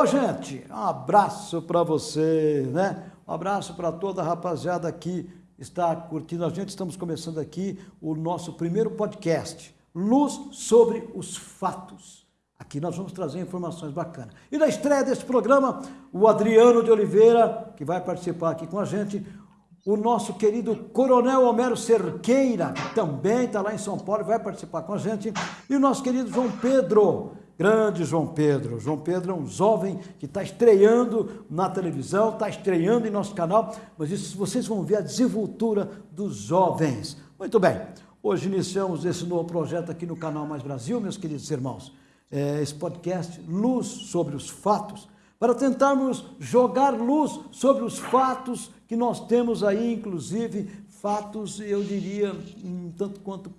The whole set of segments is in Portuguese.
Ô, gente, um abraço para você, né? Um abraço para toda a rapaziada que está curtindo a gente. Estamos começando aqui o nosso primeiro podcast, Luz sobre os Fatos. Aqui nós vamos trazer informações bacanas. E na estreia desse programa, o Adriano de Oliveira, que vai participar aqui com a gente, o nosso querido Coronel Homero Cerqueira, que também está lá em São Paulo, vai participar com a gente, e o nosso querido João Pedro, grande João Pedro. João Pedro é um jovem que está estreando na televisão, está estreando em nosso canal, mas isso vocês vão ver a desenvoltura dos jovens. Muito bem, hoje iniciamos esse novo projeto aqui no canal Mais Brasil, meus queridos irmãos. É, esse podcast Luz sobre os Fatos, para tentarmos jogar luz sobre os fatos que nós temos aí, inclusive fatos, eu diria, um tanto quanto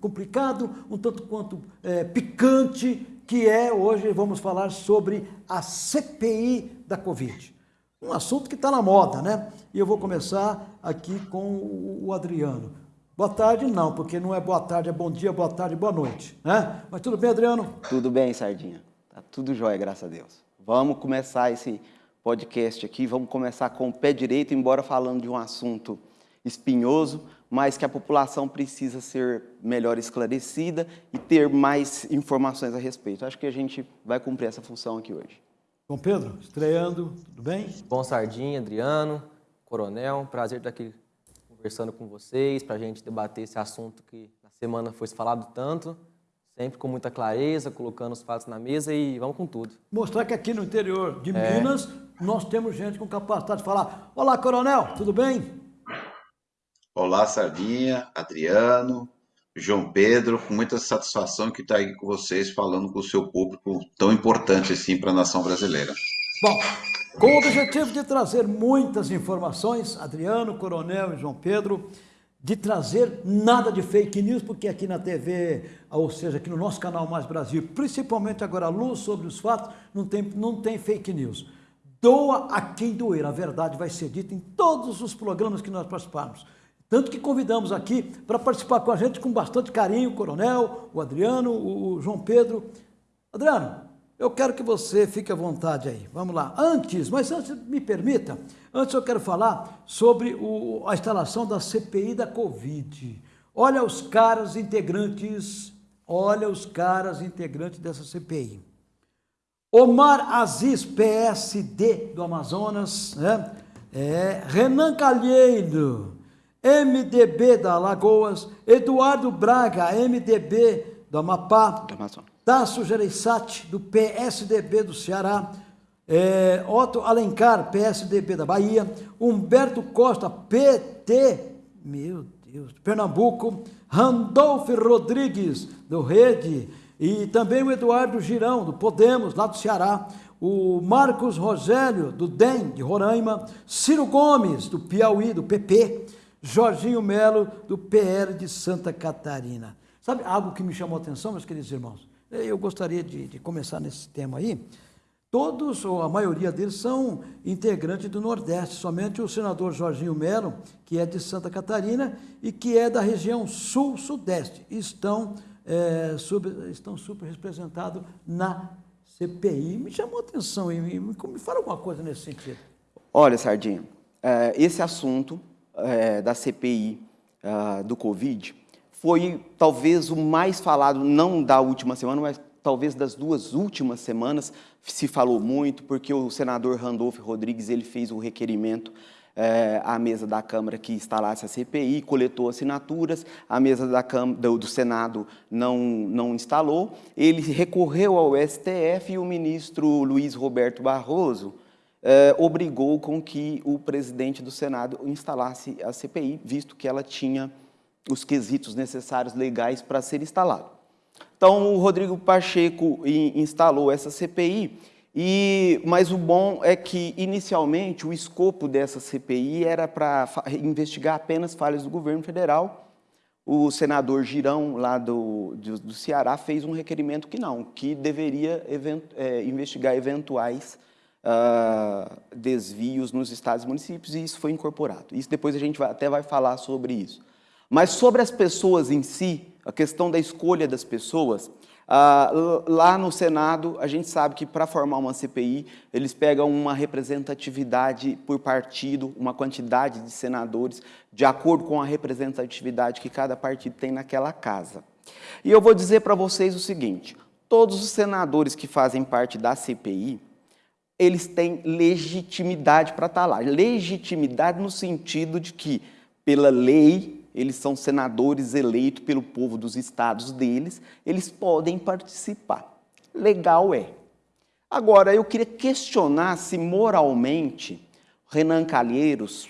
complicado, um tanto quanto é, picante, que é hoje vamos falar sobre a CPI da Covid. Um assunto que está na moda, né? E eu vou começar aqui com o Adriano. Boa tarde, não, porque não é boa tarde, é bom dia, boa tarde, boa noite, né? Mas tudo bem, Adriano? Tudo bem, Sardinha. Tá tudo jóia, graças a Deus. Vamos começar esse podcast aqui, vamos começar com o pé direito, embora falando de um assunto espinhoso, mas que a população precisa ser melhor esclarecida e ter mais informações a respeito. Acho que a gente vai cumprir essa função aqui hoje. Bom, Pedro, estreando, tudo bem? Bom, Sardinha, Adriano, Coronel, prazer estar aqui conversando com vocês, para a gente debater esse assunto que na semana foi falado tanto sempre com muita clareza, colocando os fatos na mesa e vamos com tudo. Mostrar que aqui no interior de é. Minas nós temos gente com capacidade de falar: Olá, coronel, tudo bem? Olá, Sardinha, Adriano, João Pedro, com muita satisfação que está aí com vocês, falando com o seu público tão importante assim para a nação brasileira. Bom, com o objetivo de trazer muitas informações, Adriano, Coronel e João Pedro, de trazer nada de fake news, porque aqui na TV, ou seja, aqui no nosso canal Mais Brasil, principalmente agora a luz sobre os fatos, não tem, não tem fake news. Doa a quem doer, a verdade vai ser dita em todos os programas que nós participarmos. Tanto que convidamos aqui para participar com a gente com bastante carinho o Coronel, o Adriano, o João Pedro. Adriano, eu quero que você fique à vontade aí. Vamos lá. Antes, mas antes, me permita, antes eu quero falar sobre o, a instalação da CPI da Covid. Olha os caras integrantes, olha os caras integrantes dessa CPI. Omar Aziz, PSD do Amazonas, né? É, Renan Calheiro, MDB da Alagoas, Eduardo Braga, MDB do Amapá, do. Tasso Gereissati, do PSDB do Ceará, é, Otto Alencar, PSDB da Bahia, Humberto Costa, PT, meu Deus, Pernambuco, Randolph Rodrigues, do Rede, e também o Eduardo Girão, do Podemos, lá do Ceará, o Marcos Rogério, do DEM, de Roraima, Ciro Gomes, do Piauí, do PP, Jorginho Melo, do PL de Santa Catarina. Sabe algo que me chamou a atenção, meus queridos irmãos? Eu gostaria de, de começar nesse tema aí. Todos, ou a maioria deles, são integrantes do Nordeste. Somente o senador Jorginho Melo, que é de Santa Catarina e que é da região Sul-Sudeste, estão, é, sub, estão super representados na CPI. Me chamou a atenção e me, me fala alguma coisa nesse sentido. Olha, Sardinha, é, esse assunto é, da CPI ah, do Covid foi talvez o mais falado, não da última semana, mas talvez das duas últimas semanas, se falou muito, porque o senador Randolph Rodrigues ele fez o requerimento é, à mesa da Câmara que instalasse a CPI, coletou assinaturas, a mesa da Câmara, do, do Senado não, não instalou, ele recorreu ao STF e o ministro Luiz Roberto Barroso é, obrigou com que o presidente do Senado instalasse a CPI, visto que ela tinha os quesitos necessários legais para ser instalado. Então, o Rodrigo Pacheco instalou essa CPI, e, mas o bom é que, inicialmente, o escopo dessa CPI era para investigar apenas falhas do governo federal. O senador Girão, lá do, do, do Ceará, fez um requerimento que não, que deveria event, é, investigar eventuais uh, desvios nos estados e municípios, e isso foi incorporado. Isso depois a gente vai, até vai falar sobre isso. Mas sobre as pessoas em si, a questão da escolha das pessoas, Ah, lá no Senado, a gente sabe que para formar uma CPI, eles pegam uma representatividade por partido, uma quantidade de senadores, de acordo com a representatividade que cada partido tem naquela casa. E eu vou dizer para vocês o seguinte, todos os senadores que fazem parte da CPI, eles têm legitimidade para estar tá lá. Legitimidade no sentido de que, pela lei, eles são senadores eleitos pelo povo dos estados deles, eles podem participar. Legal é. Agora, eu queria questionar se moralmente Renan Calheiros,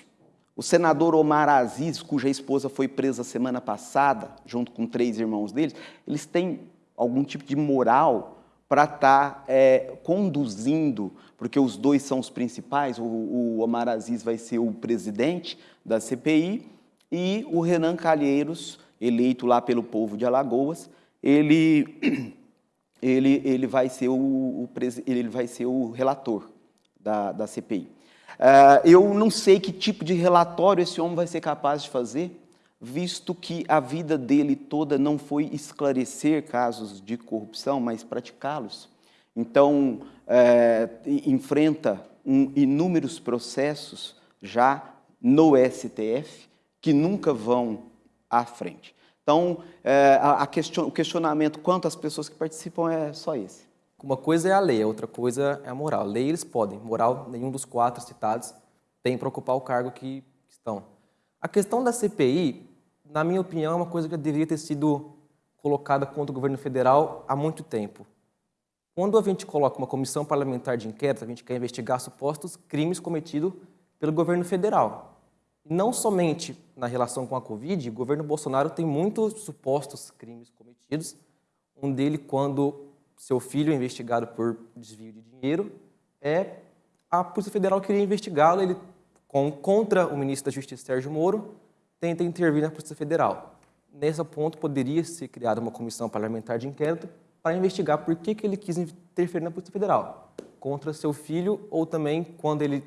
o senador Omar Aziz, cuja esposa foi presa semana passada, junto com três irmãos deles, eles têm algum tipo de moral para estar tá, é, conduzindo, porque os dois são os principais, o, o Omar Aziz vai ser o presidente da CPI, e o Renan Calheiros, eleito lá pelo povo de Alagoas, ele, ele, ele, vai, ser o, o ele vai ser o relator da, da CPI. Uh, ah, eu não sei que tipo de relatório esse homem vai ser capaz de fazer, visto que a vida dele toda não foi esclarecer casos de corrupção, mas praticá-los. Então, é, enfrenta um, inúmeros processos já no STF, que nunca vão à frente. Então, é, a, a question, o questionamento quanto às pessoas que participam é só esse. Uma coisa é a lei, a outra coisa é a moral. Lei eles podem, moral nenhum dos quatro citados tem para ocupar o cargo que estão. A questão da CPI, na minha opinião, é uma coisa que deveria ter sido colocada contra o governo federal há muito tempo. Quando a gente coloca uma comissão parlamentar de inquérito, a gente quer investigar supostos crimes cometidos pelo governo federal. Não somente na relação com a Covid, o governo Bolsonaro tem muitos supostos crimes cometidos. Um dele, quando seu filho é investigado por desvio de dinheiro, é a Polícia Federal queria investigá-lo, ele contra o ministro da Justiça, Sérgio Moro, tenta intervir na Polícia Federal. Nesse ponto, poderia ser criada uma comissão parlamentar de inquérito para investigar por que, que ele quis interferir na Polícia Federal, contra seu filho, ou também quando ele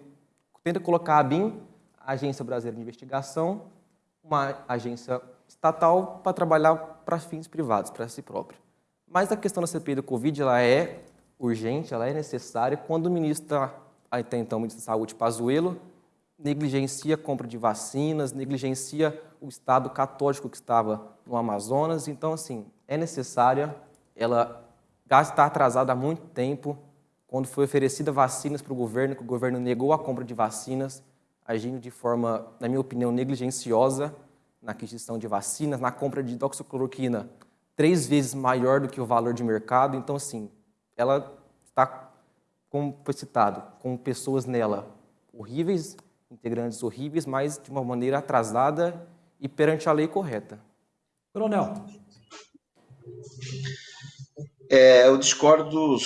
tenta colocar a BIM Agência Brasileira de Investigação, uma agência estatal para trabalhar para fins privados, para si próprio. Mas a questão da CPI do Covid ela é urgente, ela é necessária quando o ministro, até então o ministro da Saúde, Pazuello, negligencia a compra de vacinas, negligencia o Estado católico que estava no Amazonas. Então, assim, é necessária, ela está atrasada há muito tempo, quando foi oferecida vacinas para o governo, que o governo negou a compra de vacinas, agindo de forma, na minha opinião, negligenciosa na aquisição de vacinas, na compra de doxicloroquina, três vezes maior do que o valor de mercado. Então, assim, ela está, como foi citado, com pessoas nela horríveis, integrantes horríveis, mas de uma maneira atrasada e perante a lei correta. Coronel. É, eu discordo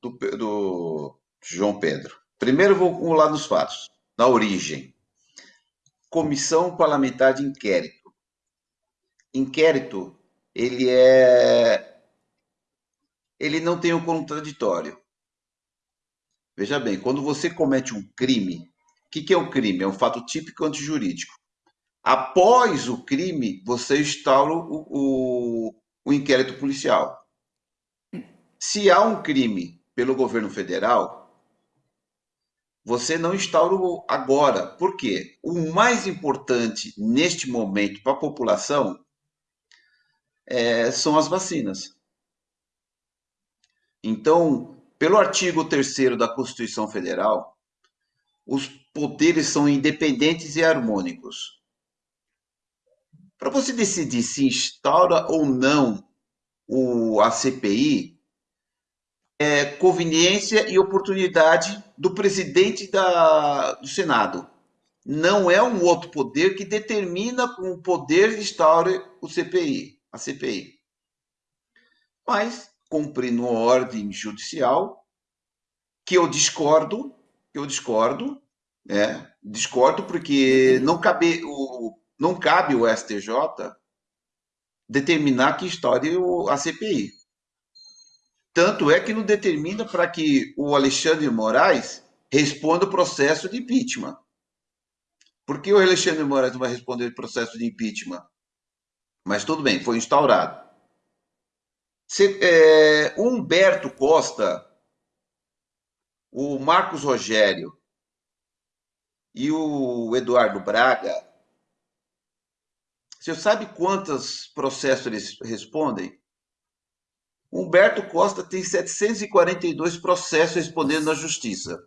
do, do João Pedro. Primeiro, vou lá nos fatos na origem. Comissão Parlamentar de Inquérito. Inquérito, ele é ele não tem o um contraditório. Veja bem, quando você comete um crime, que, que é o um crime? É um fato típico antijurídico. Após o crime, você instaura o, o, o inquérito policial. Se há um crime pelo governo federal, você não instaura agora. Por quê? O mais importante neste momento para a população é, são as vacinas. Então, pelo artigo 3 da Constituição Federal, os poderes são independentes e harmônicos. Para você decidir se instaura ou não o, a CPI, é, conveniência e oportunidade do presidente da, do Senado. Não é um outro poder que determina com o poder instaure o CPI, a CPI. Mas, cumprindo uma ordem judicial, que eu discordo, que eu discordo, né? discordo porque não cabe o, não cabe o STJ determinar que instaure a CPI. Tanto é que não determina para que o Alexandre Moraes responda o processo de impeachment. Por que o Alexandre Moraes não vai responder o processo de impeachment? Mas tudo bem, foi instaurado. é, Humberto Costa, o Marcos Rogério e o Eduardo Braga, você sabe quantos processos eles respondem? Humberto Costa tem 742 processos respondendo na justiça.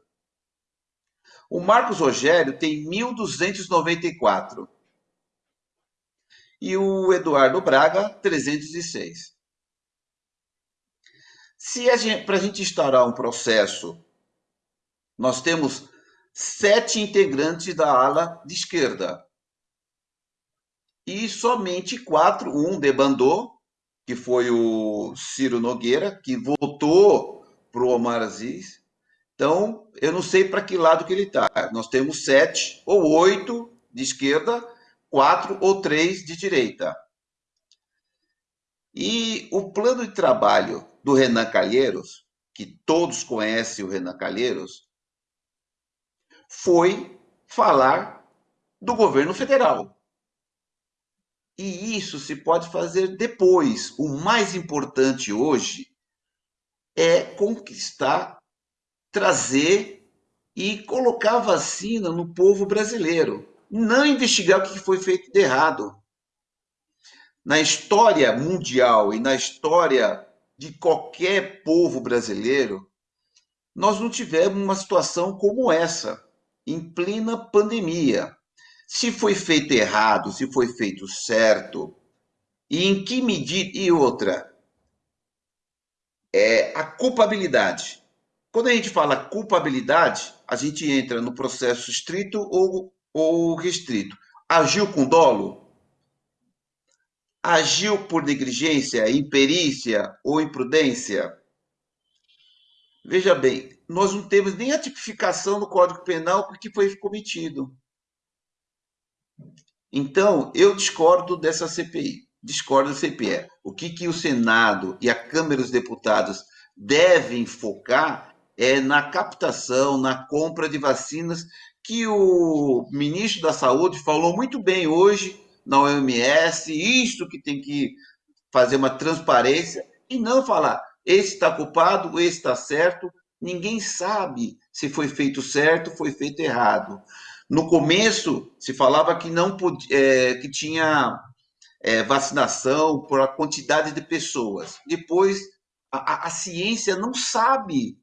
O Marcos Rogério tem 1.294. E o Eduardo Braga, 306. Se para a gente instaurar um processo, nós temos sete integrantes da ala de esquerda. E somente quatro, um debandou, que foi o Ciro Nogueira, que votou para o Omar Aziz. Então, eu não sei para que lado que ele está. Nós temos sete ou oito de esquerda, quatro ou três de direita. E o plano de trabalho do Renan Calheiros, que todos conhecem o Renan Calheiros, foi falar do governo federal. E isso se pode fazer depois. O mais importante hoje é conquistar, trazer e colocar vacina no povo brasileiro. Não investigar o que foi feito de errado. Na história mundial e na história de qualquer povo brasileiro, nós não tivemos uma situação como essa, em plena pandemia. Se foi feito errado, se foi feito certo, e em que medida. E outra, é a culpabilidade. Quando a gente fala culpabilidade, a gente entra no processo estrito ou, ou restrito. Agiu com dolo? Agiu por negligência, imperícia ou imprudência? Veja bem, nós não temos nem a tipificação no Código Penal porque foi cometido. Então, eu discordo dessa CPI. Discordo da CPI. O que, que o Senado e a Câmara dos Deputados devem focar é na captação, na compra de vacinas, que o ministro da Saúde falou muito bem hoje na OMS, isto que tem que fazer uma transparência, e não falar, esse está culpado, esse está certo, ninguém sabe se foi feito certo, foi feito errado. No começo, se falava que não podia, é, que tinha é, vacinação por a quantidade de pessoas. Depois, a, a ciência não sabe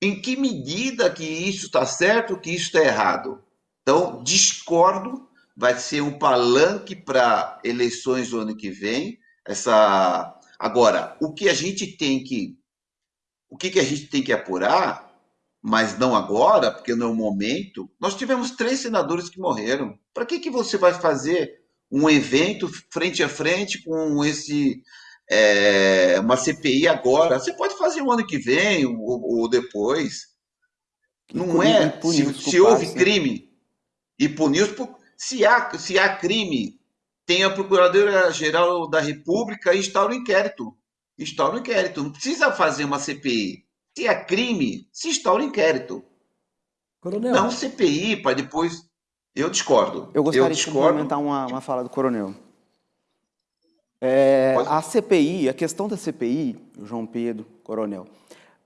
em que medida que isso está certo, que isso está errado. Então, discordo, vai ser um palanque para eleições do ano que vem. Essa agora, o que a gente tem que o que, que a gente tem que apurar mas não agora, porque não é o momento. Nós tivemos três senadores que morreram. Para que, que você vai fazer um evento frente a frente com esse é, uma CPI agora? Você pode fazer o ano que vem ou, ou depois. Não é se, se houve crime e punir se há se há crime tem a Procuradora Geral da República e instaura o inquérito. Instaura o inquérito. Não precisa fazer uma CPI. Se é crime, se instaura inquérito. Coronel. Não CPI para depois. Eu discordo. Eu gostaria eu de complementar uma, uma fala do coronel. É, a CPI, a questão da CPI, João Pedro, coronel,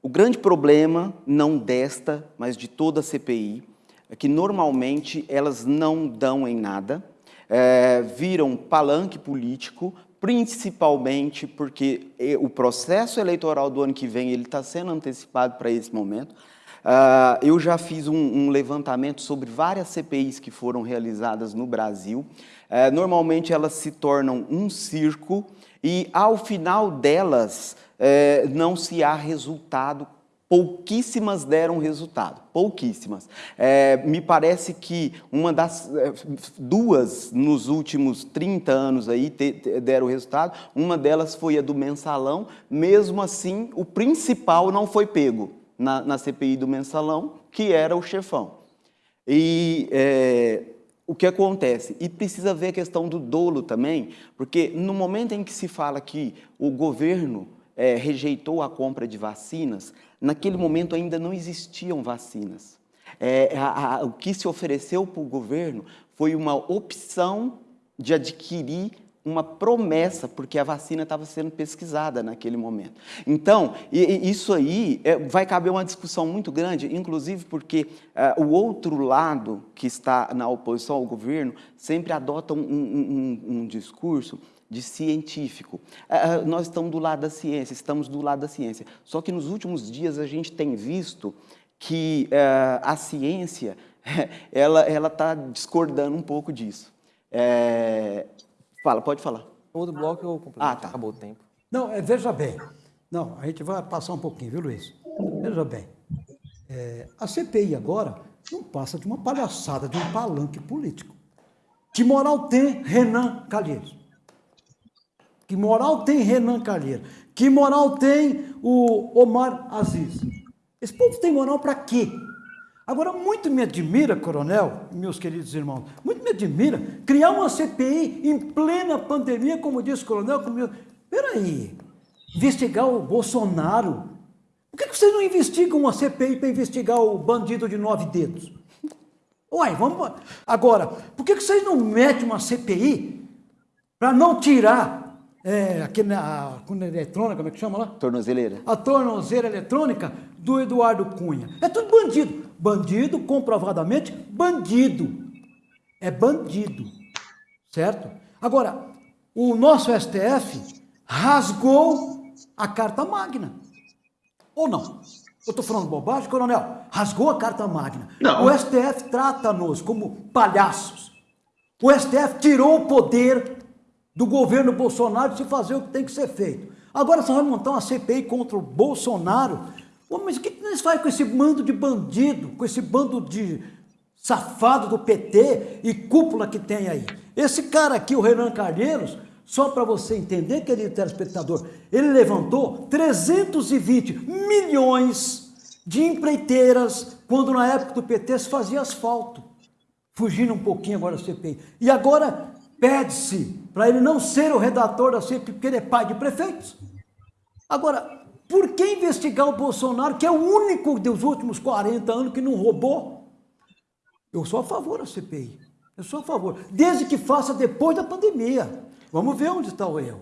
o grande problema, não desta, mas de toda a CPI, é que normalmente elas não dão em nada, é, viram palanque político principalmente porque o processo eleitoral do ano que vem ele está sendo antecipado para esse momento. Uh, eu já fiz um, um, levantamento sobre várias CPIs que foram realizadas no Brasil. Uh, normalmente elas se tornam um circo e ao final delas uh, não se há resultado pouquíssimas deram resultado, pouquíssimas. É, me parece que uma das é, duas nos últimos 30 anos aí te, te, deram resultado, uma delas foi a do mensalão, mesmo assim o principal não foi pego na, na CPI do mensalão, que era o chefão. E é, o que acontece? E precisa ver a questão do dolo também, porque no momento em que se fala que o governo é, rejeitou a compra de vacinas, naquele momento ainda não existiam vacinas. É, a, a, o que se ofereceu para o governo foi uma opção de adquirir uma promessa, porque a vacina estava sendo pesquisada naquele momento. Então, isso aí é, vai caber uma discussão muito grande, inclusive porque uh, o outro lado que está na oposição ao governo sempre adota um, um, um, um discurso de científico. Uh, nós estamos do lado da ciência, estamos do lado da ciência. Só que nos últimos dias a gente tem visto que uh, a ciência ela está discordando um pouco disso. É, Fala, pode falar. Outro bloco eu complemento. Ah, tá. Acabou o tempo. Não, é, veja bem. Não, a gente vai passar um pouquinho, viu, Luiz? Veja bem. É, a CPI agora não passa de uma palhaçada, de um palanque político. Que moral tem Renan Calheiros? Que moral tem Renan Calheiros? Que moral tem o Omar Aziz? Esse povo tem moral para quê? Agora, muito me admira, coronel, meus queridos irmãos, muito me admira criar uma CPI em plena pandemia, como disse o coronel, como... Peraí, investigar o Bolsonaro. Por que vocês não investigam uma CPI para investigar o bandido de nove dedos? Uai, vamos... Agora, por que vocês não metem uma CPI para não tirar é, aquele, a, a eletrônica, como é que chama lá? Tornozeleira. A tornozeleira eletrônica do Eduardo Cunha. É tudo bandido. Bandido, comprovadamente, bandido. É bandido. Certo? Agora, o nosso STF rasgou a Carta Magna. Ou não? Eu estou falando bobagem, coronel? Rasgou a Carta Magna. Não. O STF trata-nos como palhaços. O STF tirou o poder do governo Bolsonaro de se fazer o que tem que ser feito. Agora você vai montar uma CPI contra o Bolsonaro. mas o que eles fazem com esse bando de bandido, com esse bando de safado do PT e cúpula que tem aí? Esse cara aqui, o Renan Calheiros, só para você entender, querido telespectador, ele levantou 320 milhões de empreiteiras quando na época do PT se fazia asfalto. Fugindo um pouquinho agora da CPI. E agora pede-se para ele não ser o redator da CPI, porque ele é pai de prefeitos. Agora, por que investigar o Bolsonaro, que é o único dos últimos 40 anos que não roubou? Eu sou a favor da CPI. Eu sou a favor. Desde que faça depois da pandemia. Vamos ver onde está o erro.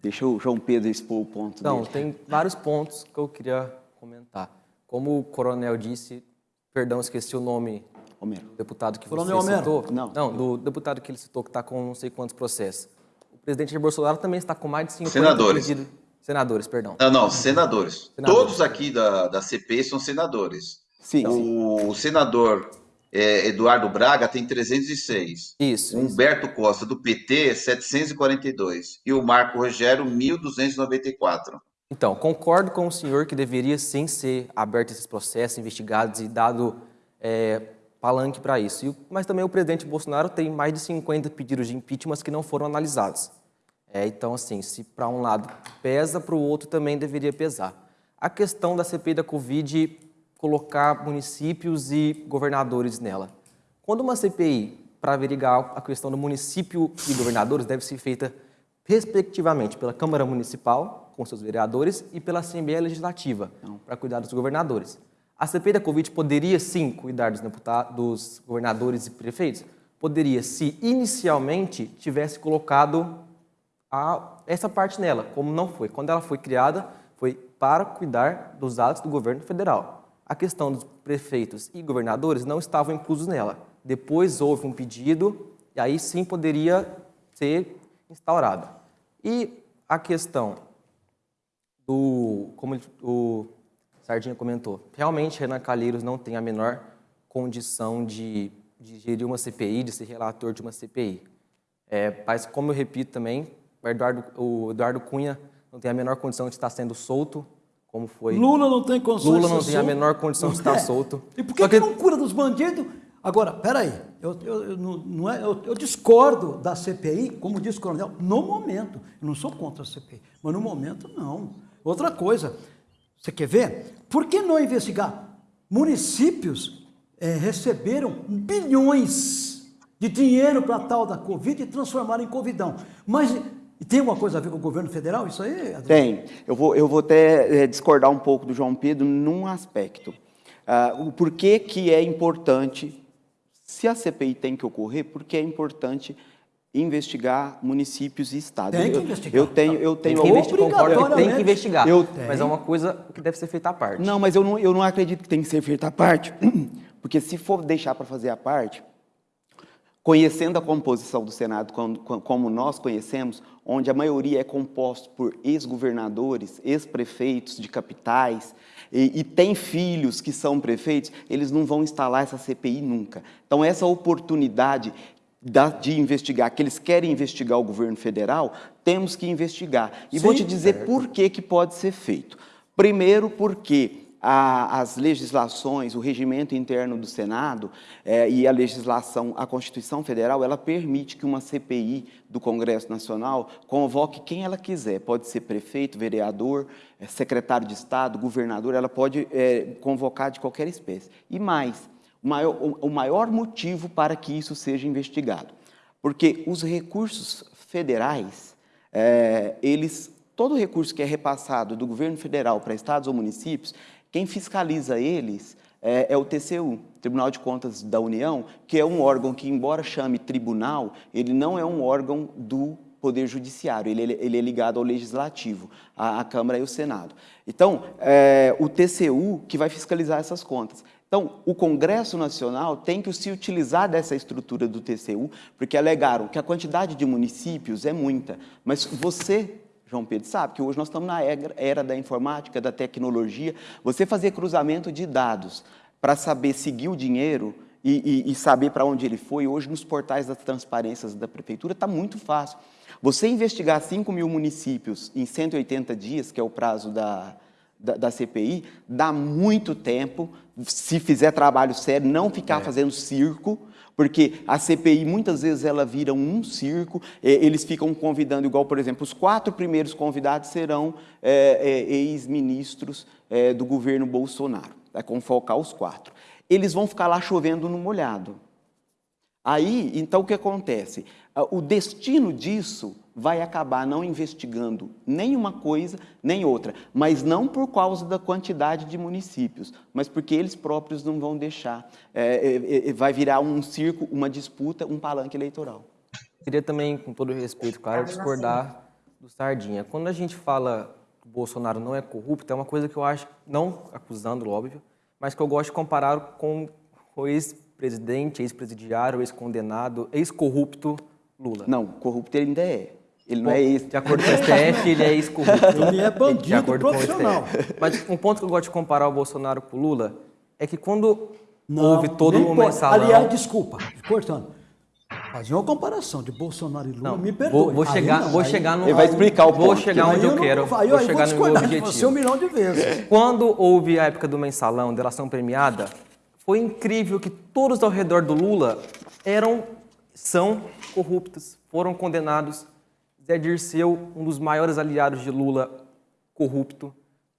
Deixa o João Pedro expor o ponto Não, dele. tem vários pontos que eu queria comentar. Como o coronel disse, perdão, esqueci o nome Homero. deputado que Coronel você Homero. citou. Não. Não, do deputado que ele citou que está com não sei quantos processos. O presidente Jair Bolsonaro também está com mais de 50 senadores. Pedidos. Senadores, perdão. Não, não, senadores. senadores. Todos aqui da, da CP são senadores. Sim. O, o senador é, Eduardo Braga tem 306. Isso. Humberto isso. Costa, do PT, 742. E o Marco Rogério, 1.294. Então, concordo com o senhor que deveria sim ser aberto esses processos, investigados e dado é, palanque para isso. Mas também o presidente Bolsonaro tem mais de 50 pedidos de impeachment que não foram analisados. É, então, assim, se para um lado pesa, para o outro também deveria pesar. A questão da CPI da Covid, colocar municípios e governadores nela. Quando uma CPI, para averiguar a questão do município e governadores, deve ser feita respectivamente pela Câmara Municipal, com seus vereadores, e pela Assembleia Legislativa, para cuidar dos governadores. A CPI da Covid poderia sim cuidar dos, deputados, dos governadores e prefeitos? Poderia, se inicialmente tivesse colocado a, essa parte nela, como não foi. Quando ela foi criada, foi para cuidar dos atos do governo federal. A questão dos prefeitos e governadores não estavam inclusos nela. Depois houve um pedido e aí sim poderia ser instaurada. E a questão do, como o Sardinha comentou, realmente Renan Calheiros não tem a menor condição de, de gerir uma CPI, de ser relator de uma CPI. É, mas, como eu repito também, o Eduardo, o Eduardo Cunha não tem a menor condição de estar sendo solto, como foi... Lula não tem condição Lula não tem a menor condição de estar é. solto. E por que, que... que não cura dos bandidos? Agora, peraí, eu, eu, eu, não é, eu, eu, discordo da CPI, como disse o coronel, no momento. Eu não sou contra a CPI, mas no momento não. Outra coisa, você quer ver? Por que não investigar? Municípios é, receberam bilhões de dinheiro para tal da Covid e transformaram em Covidão. Mas tem alguma coisa a ver com o governo federal? Isso aí? Adriano? Tem. Eu vou, eu vou até é, discordar um pouco do João Pedro num aspecto. Uh, o porquê que é importante, se a CPI tem que ocorrer, porque é importante investigar municípios e estados. Tem que eu, investigar. Eu tenho, eu Tem tenho que investigar, concordo que tem que investigar. Eu- Mas é uma coisa que deve ser feita à parte. Não, mas eu não, eu não acredito que tem que ser feita a parte, porque se for deixar para fazer a parte, conhecendo a composição do Senado como, como nós conhecemos, onde a maioria é composta por ex-governadores, ex-prefeitos de capitais, e, e tem filhos que são prefeitos, eles não vão instalar essa CPI nunca. Então, essa oportunidade da- de investigar, que eles querem investigar o governo federal, temos que investigar. E vou Sim, te dizer por que, que pode ser feito. Primeiro, porque a- as legislações, o regimento interno do Senado eh, e a legislação, a Constituição Federal, ela permite que uma CPI do Congresso Nacional convoque quem ela quiser. Pode ser prefeito, vereador, eh, secretário de Estado, governador, ela pode eh, convocar de qualquer espécie. E mais, maior, o- maior motivo para que isso seja investigado. Porque os recursos federais, eh, eles, todo recurso que é repassado do governo federal para estados ou municípios, quem fiscaliza eles eh, é, o TCU, Tribunal de Contas da União, que é um órgão que, embora chame tribunal, ele não é um órgão do Poder Judiciário, ele, ele é ligado ao Legislativo, à, à Câmara e ao Senado. Então, é, o TCU que vai fiscalizar essas contas. Então, o Congresso Nacional tem que se utilizar dessa estrutura do TCU, porque alegaram que a quantidade de municípios é muita, mas você, João Pedro, sabe que hoje nós estamos na era, da informática, da tecnologia, você fazer cruzamento de dados para saber seguir o dinheiro e, e- e saber para onde ele foi, hoje nos portais das transparências da prefeitura está muito fácil. Você investigar 5 mil municípios em 180 dias, que é o prazo da, da, da CPI, dá muito tempo, se fizer trabalho sério, não ficar fazendo circo, porque a CPI muitas vezes ela vira um circo, eh, eles ficam convidando, igual, por exemplo, os quatro primeiros convidados serão eh, eh, ex-ministros eh, do governo Bolsonaro, vai confocar os quatro. Eles vão ficar lá chovendo no molhado. Aí, então, o que acontece? O destino disso vai acabar não investigando nem uma coisa, nem outra, mas não por causa da quantidade de municípios, mas porque eles próprios não vão deixar. É, é, é, vai virar um circo, uma disputa, um palanque eleitoral. Queria também, com todo respeito, claro, discordar do Sardinha. Quando a gente fala que o Bolsonaro não é corrupto, é uma coisa que eu acho, não acusando, óbvio, mas que eu gosto de comparar com o ex-presidente, ex-presidiário, ex-condenado, ex-corrupto Lula. Não, corrupto ele ainda é. Ele não é esse. De acordo com o STF, ele é ex-corrupto. Ele é bandido De acordo com o profissional. Mas um ponto que eu gosto de comparar o Bolsonaro com o Lula é que quando Não, houve todo o mensalão... Aliás, desculpa, cortando. Fazer uma comparação de Bolsonaro e Lula, Não, me perdoe. vou, vou chegar, não, vou aí- chegar no... Ele vai explicar o Vou ponto. chegar aí onde eu, não- quero. aí vou eu vou chegar no meu objetivo. você um milhão de vezes. Quando houve a época do mensalão, delação premiada, foi incrível que todos ao redor do Lula eram, são corruptos, foram condenados. Zé Dirceu, um dos maiores aliados de Lula, corrupto.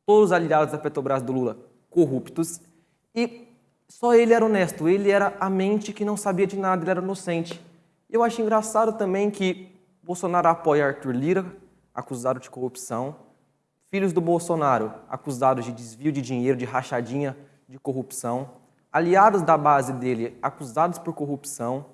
Todos os aliados da Petrobras do Lula, corruptos. E só ele era honesto, ele era a mente que não sabia de nada, ele era inocente. Eu acho engraçado também que Bolsonaro apoia Arthur Lira, acusado de corrupção. Filhos do Bolsonaro, acusados de desvio de dinheiro, de rachadinha de corrupção. Aliados da base dele, acusados por corrupção.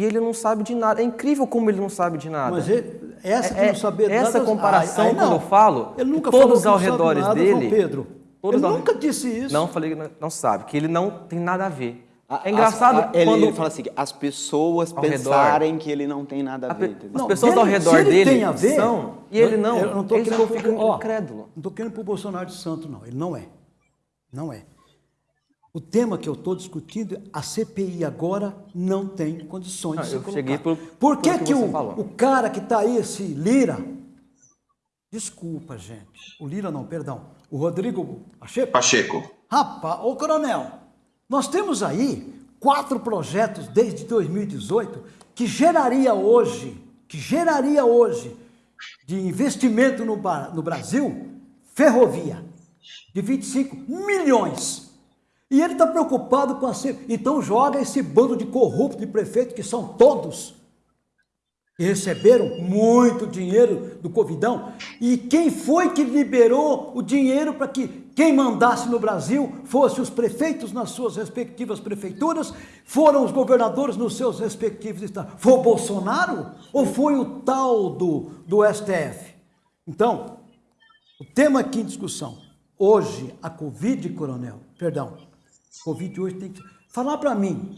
E ele não sabe de nada. É incrível como ele não sabe de nada. Mas ele, essa que É- não saber essa nada- comparação, Ai, ai, quando não. eu falo, ele nunca todos ao não nada, dele- João Pedro. todos ele ao- nunca disse isso. Não falei que não, não sabe, que ele não tem nada a ver. É engraçado as- a- ele, quando ele fala assim, as pessoas Ao redor. pensarem que ele não tem nada a ver. entendeu? as Não, pessoas dele- ao redor se ele dele tem a ver, são, e ele não. Eu não tô Eles querendo ó. Não estou querendo para o Bolsonaro de santo, não. Ele não é. Não é. O tema que eu estou discutindo, é a CPI agora não tem condições Não, de se eu cheguei por- Por que, que que você o, falou. o cara que está aí, esse Lira, desculpa, gente, o Lira não, perdão, o Rodrigo Pacheco, Pacheco. Rapaz, ô coronel, nós temos aí quatro projetos desde 2018 que geraria hoje, que geraria hoje de investimento no, no Brasil, ferrovia, de 25 milhões. E ele está preocupado com a... Então joga esse bando de corruptos de prefeito, que são todos, que receberam muito dinheiro do Covidão. E quem foi que liberou o dinheiro para que quem mandasse no Brasil fosse os prefeitos nas suas respectivas prefeituras, foram os governadores nos seus respectivos estados? Foi o Bolsonaro ou foi o tal do, do STF? Então, o tema aqui em discussão, hoje, a Covid, coronel, perdão, Covid hoje tem que... Falar para mim,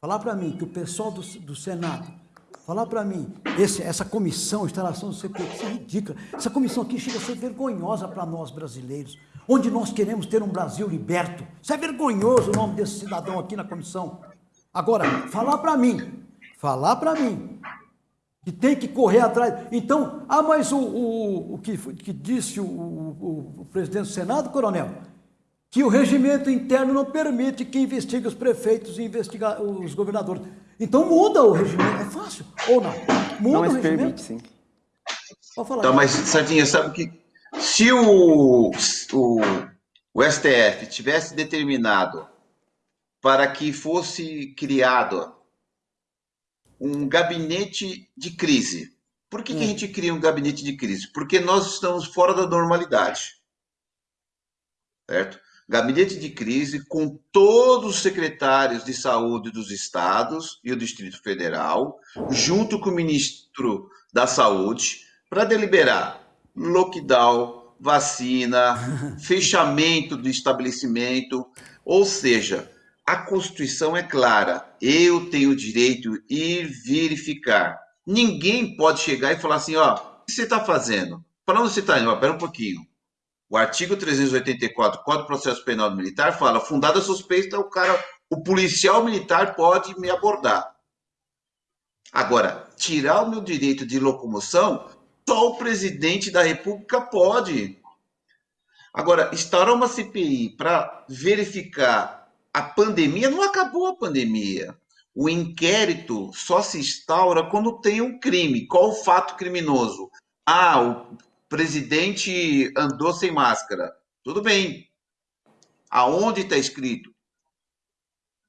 falar para mim que o pessoal do, do Senado Falar para mim, esse, essa comissão, instalação do CPI, isso é ridícula. Essa comissão aqui chega a ser vergonhosa para nós brasileiros, onde nós queremos ter um Brasil liberto. Isso é vergonhoso o nome desse cidadão aqui na comissão. Agora, falar para mim, falar para mim, que tem que correr atrás. Então, ah, mas o, o, o que, que disse o, o, o presidente do Senado, coronel, que o regimento interno não permite que investigue os prefeitos e investigue os governadores. Então muda o regimento, é fácil, ou não? Muda não, o regimento. permite, sim. Pode falar. Então, mas, Sardinha, sabe que se o, o, o STF tivesse determinado para que fosse criado um gabinete de crise. Por que, hum. que a hum. gente cria um gabinete de crise? Porque nós estamos fora da normalidade. Certo? Gabinete de crise com todos os secretários de saúde dos estados e o Distrito Federal, junto com o ministro da Saúde, para deliberar lockdown, vacina, fechamento do estabelecimento, ou seja, a Constituição é clara. Eu tenho o direito de ir verificar. Ninguém pode chegar e falar assim, ó, o que você está fazendo? Para onde você está indo? Espera um pouquinho. O artigo 384 do Código de Processo Penal Militar fala: fundada suspeita, o cara, o policial militar pode me abordar. Agora, tirar o meu direito de locomoção, só o presidente da República pode. Agora, instaurar uma CPI para verificar a pandemia, não acabou a pandemia. O inquérito só se instaura quando tem um crime. Qual o fato criminoso? Ah, o presidente andou sem máscara. Tudo bem. Aonde está escrito?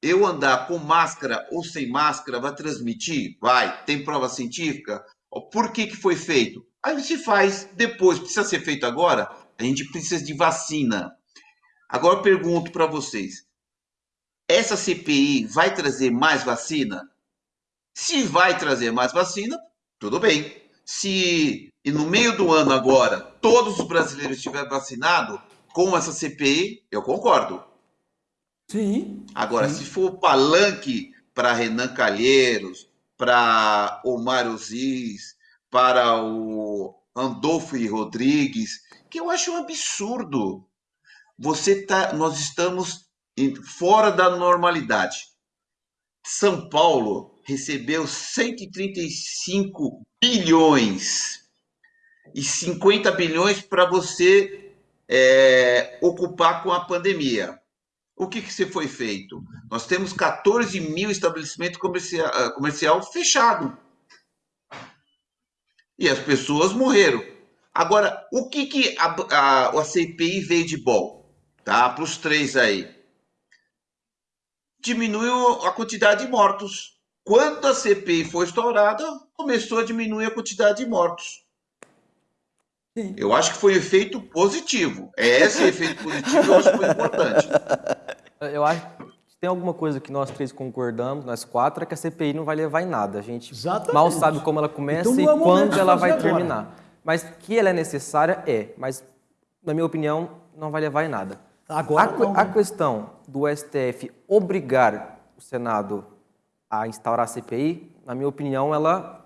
Eu andar com máscara ou sem máscara vai transmitir? Vai. Tem prova científica? Por que, que foi feito? Aí se faz depois. Precisa ser feito agora? A gente precisa de vacina. Agora eu pergunto para vocês. Essa CPI vai trazer mais vacina? Se vai trazer mais vacina, tudo bem. Se e no meio do ano agora todos os brasileiros estiverem vacinados com essa CPI, eu concordo. Sim. Agora, sim. se for palanque para Renan Calheiros, para Omar Oziz, para o Andolfo Rodrigues, que eu acho um absurdo. Você tá, nós estamos fora da normalidade. São Paulo recebeu 135 bilhões e 50 bilhões para você é, ocupar com a pandemia. O que, que se foi feito? Nós temos 14 mil estabelecimentos comercial, ah, comercial fechado. E as pessoas morreram. Agora, o que, que a, a, a CPI veio de bom? Tá? Para os três aí. Diminuiu a quantidade de mortos. Quando a CPI foi estourada, começou a diminuir a quantidade de mortos. Sim. Eu acho que foi um efeito positivo. É esse efeito positivo eu acho que foi importante. Eu acho que tem alguma coisa que nós três concordamos, nós quatro, é que a CPI não vai levar em nada. A gente Exatamente. mal sabe como ela começa então, e é quando ela vai agora. terminar. Mas que ela é necessária, é. Mas, na minha opinião, não vai levar em nada. Agora a, não. a questão do STF obrigar o Senado a instaurar a CPI, na minha opinião, ela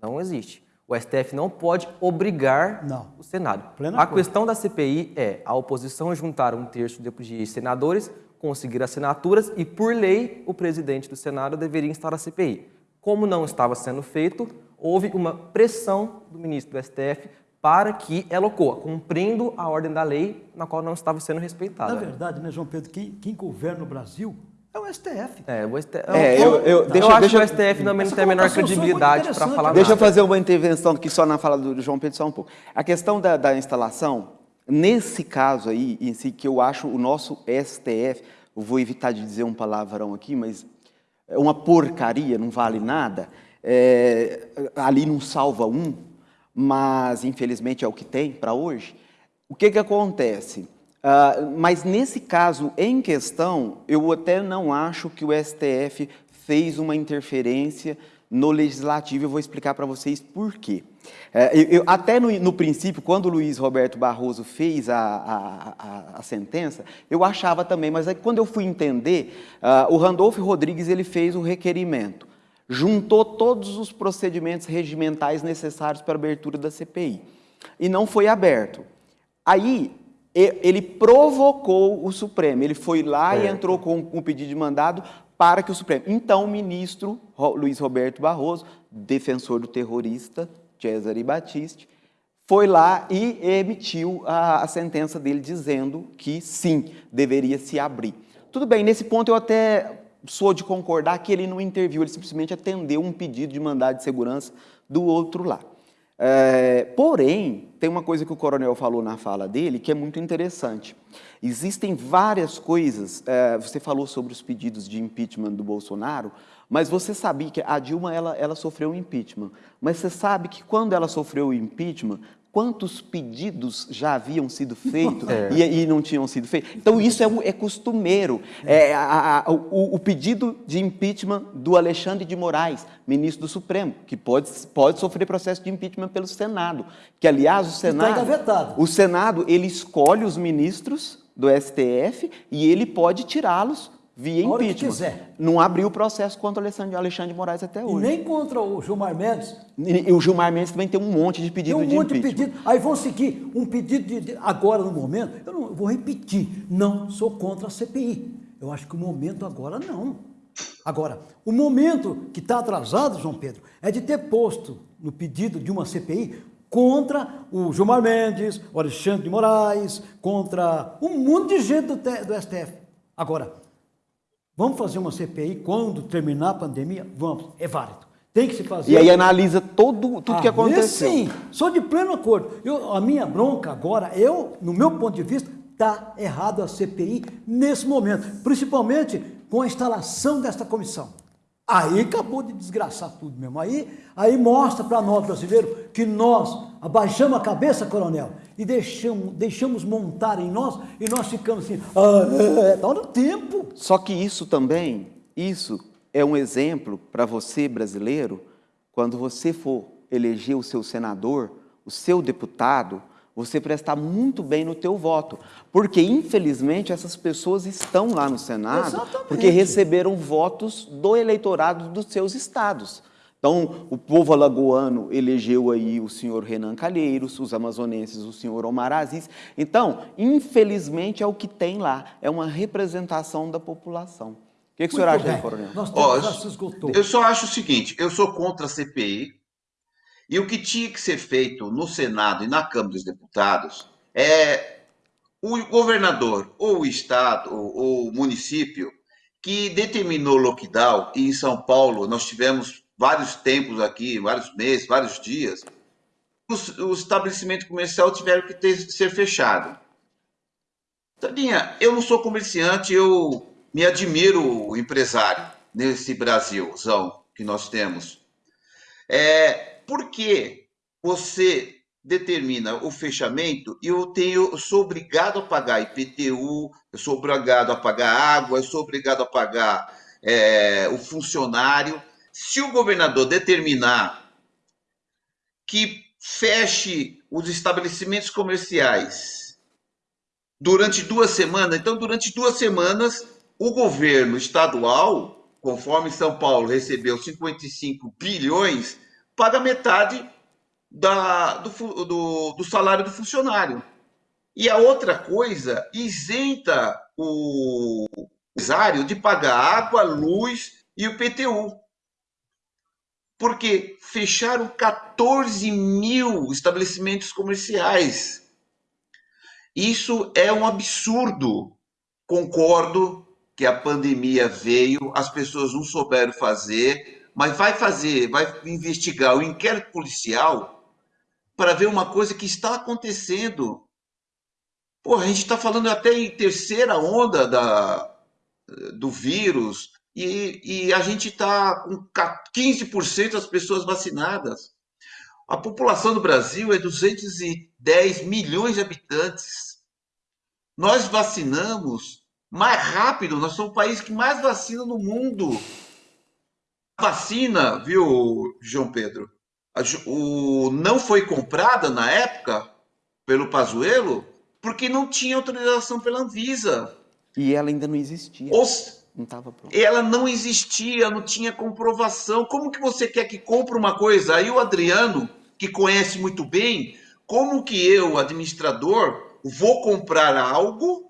não existe. O STF não pode obrigar não. o Senado. Plena a coisa. questão da CPI é a oposição juntar um terço de senadores, conseguir assinaturas e, por lei, o presidente do Senado deveria instalar a CPI. Como não estava sendo feito, houve uma pressão do ministro do STF para que ela ocorra, cumprindo a ordem da lei na qual não estava sendo respeitada. Na verdade, né, João Pedro, quem, quem governa o Brasil é o STF. É, o STF. É, eu, eu, deixa, eu acho deixa, que o STF não tem a menor credibilidade para falar Deixa nada. eu fazer uma intervenção aqui só na fala do João Pedro só um pouco. A questão da, da instalação, nesse caso aí, em si, que eu acho o nosso STF, eu vou evitar de dizer um palavrão aqui, mas é uma porcaria, não vale nada, é, ali não salva um, mas infelizmente é o que tem para hoje. O que, que acontece? Uh, mas nesse caso em questão, eu até não acho que o STF fez uma interferência no legislativo, eu vou explicar para vocês por quê. É, eu, eu, até no, no, princípio, quando o Luiz Roberto Barroso fez a, a, a, a sentença, eu achava também, mas aí, quando eu fui entender, uh, o Randolfo Rodrigues ele fez o requerimento, juntou todos os procedimentos regimentais necessários para a abertura da CPI, e não foi aberto. Aí, ele provocou o Supremo, ele foi lá é. e entrou com um pedido de mandado para que o Supremo... Então, o ministro Luiz Roberto Barroso, defensor do terrorista Cesare Battisti, foi lá e emitiu a, a sentença dele dizendo que sim, deveria se abrir. Tudo bem, nesse ponto eu até sou de concordar que ele não interviu, ele simplesmente atendeu um pedido de mandado de segurança do outro lá. É, porém, tem uma coisa que o coronel falou na fala dele que é muito interessante. Existem várias coisas, é, você falou sobre os pedidos de impeachment do Bolsonaro, mas você sabia que a Dilma ela, ela sofreu um impeachment. Mas você sabe que quando ela sofreu o impeachment, quantos pedidos já haviam sido feitos é. e, e, não tinham sido feitos. Então, isso é, é costumeiro. É, a, a, o, o, pedido de impeachment do Alexandre de Moraes, ministro do Supremo, que pode, pode sofrer processo de impeachment pelo Senado. Que, aliás, o Senado... Está o Senado, ele escolhe os ministros do STF e ele pode tirá-los via impeachment. Não abriu o processo contra o Alexandre, Alexandre de Moraes até hoje. E nem contra o Gilmar Mendes. E, e o Gilmar Mendes também tem um monte de pedido tem um de monte impeachment. de pedido. Aí vão seguir um pedido de, de, agora no momento, eu não eu vou repetir, não sou contra a CPI. Eu acho que o momento agora não. Agora, o momento que está atrasado, João Pedro, é de ter posto no pedido de uma CPI contra o Gilmar Mendes, o Alexandre de Moraes, contra um monte de gente do, do STF. Agora, Vamos fazer uma CPI quando terminar a pandemia? Vamos, é válido. Tem que se fazer. E aí analisa todo, tudo ah, que aconteceu. Sim, sou de pleno acordo. Eu, a minha bronca agora, eu, no meu ponto de vista, está errado a CPI nesse momento, principalmente com a instalação desta comissão. Aí acabou de desgraçar tudo mesmo. Aí, aí mostra para nós brasileiros que nós abaixamos a cabeça, coronel, e deixamos, deixamos montar em nós e nós ficamos assim, ah, é, dá no tempo. Só que isso também, isso é um exemplo para você, brasileiro, quando você for eleger o seu senador, o seu deputado, você prestar muito bem no teu voto. Porque, infelizmente, essas pessoas estão lá no Senado Exatamente. porque receberam votos do eleitorado dos seus estados. Então, o povo alagoano elegeu aí o senhor Renan Calheiros, os amazonenses o senhor Omar Aziz. Então, infelizmente, é o que tem lá, é uma representação da população. O que, que o senhor acha, coronel? Nós oh, eu só acho o seguinte, eu sou contra a CPI, e o que tinha que ser feito no Senado e na Câmara dos Deputados é o governador, ou o Estado, ou o município, que determinou o lockdown, e em São Paulo nós tivemos vários tempos aqui, vários meses, vários dias, os, os estabelecimentos comerciais tiveram que ter, ser fechados. Tadinha, eu não sou comerciante, eu me admiro o empresário nesse Brasilzão que nós temos. É, por que você determina o fechamento e eu tenho, eu sou obrigado a pagar IPTU, eu sou obrigado a pagar água, eu sou obrigado a pagar é, o funcionário. Se o governador determinar que feche os estabelecimentos comerciais durante duas semanas, então durante duas semanas o governo estadual, conforme São Paulo recebeu 55 bilhões, paga metade da, do, do, do salário do funcionário. E a outra coisa, isenta o empresário de pagar água, luz e o PTU. Porque fecharam 14 mil estabelecimentos comerciais. Isso é um absurdo. Concordo que a pandemia veio, as pessoas não souberam fazer, mas vai fazer, vai investigar o inquérito policial para ver uma coisa que está acontecendo. Pô, a gente está falando até em terceira onda da, do vírus e, e a gente está com 15% das pessoas vacinadas. A população do Brasil é 210 milhões de habitantes. Nós vacinamos mais rápido, nós somos o país que mais vacina no mundo. A vacina, viu, João Pedro? o, não foi comprada na época pelo Pazuello porque não tinha autorização pela Anvisa. E ela ainda não existia. Os, não tava pronto. Ela não existia, não tinha comprovação. Como que você quer que compre uma coisa? Aí o Adriano, que conhece muito bem, como que eu, administrador, vou comprar algo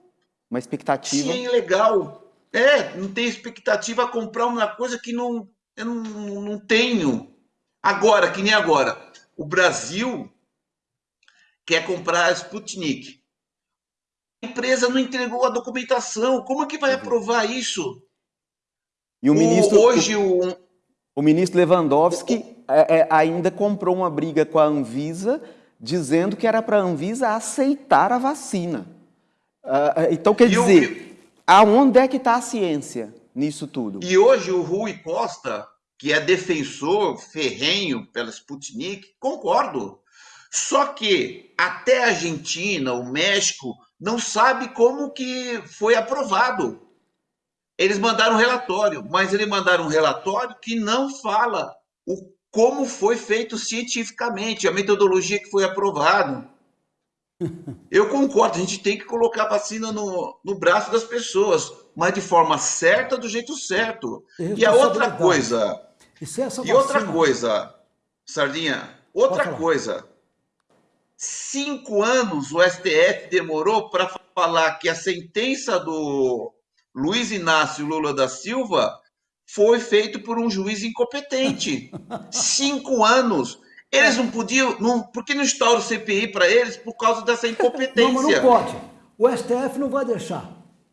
uma expectativa. Se é ilegal. É, não tem expectativa a comprar uma coisa que não, eu não, não tenho. Agora, que nem agora, o Brasil quer comprar a Sputnik. A empresa não entregou a documentação. Como é que vai aprovar isso? E o ministro. hoje o, o ministro Lewandowski é, é, ainda comprou uma briga com a Anvisa, dizendo que era para a Anvisa aceitar a vacina. Uh, então, quer e dizer, o... aonde é que está a ciência nisso tudo? E hoje o Rui Costa, que é defensor ferrenho pela Sputnik, concordo. Só que até a Argentina, o México, não sabe como que foi aprovado. Eles mandaram um relatório, mas eles mandaram um relatório que não fala o, como foi feito cientificamente, a metodologia que foi aprovada. Eu concordo, a gente tem que colocar a vacina no, no braço das pessoas, mas de forma certa, do jeito certo. E a outra coisa. E, e outra coisa, Sardinha, outra coisa. Cinco anos o STF demorou para falar que a sentença do Luiz Inácio Lula da Silva foi feito por um juiz incompetente. Cinco anos. Eles não podiam. Não, por que não instaura o CPI para eles por causa dessa incompetência? Não, mas não pode. O STF não vai deixar.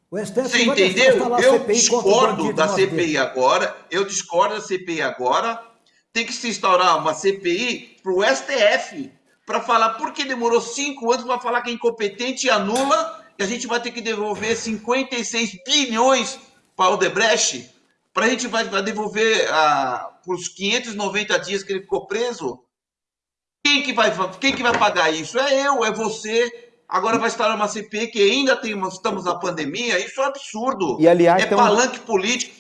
O STF Você não vai entendeu? Deixar eu discordo da CPI agora. Eu discordo da CPI agora. Tem que se instaurar uma CPI para o STF para falar por que demorou cinco anos para falar que é incompetente e anula e a gente vai ter que devolver 56 bilhões para o Debrecht para a gente vai, vai devolver ah, os 590 dias que ele ficou preso quem que vai, quem que vai pagar isso? É eu, é você. Agora vai estar uma CPI que ainda tem, estamos na pandemia. Isso é absurdo. E, aliás, é palanque um... político.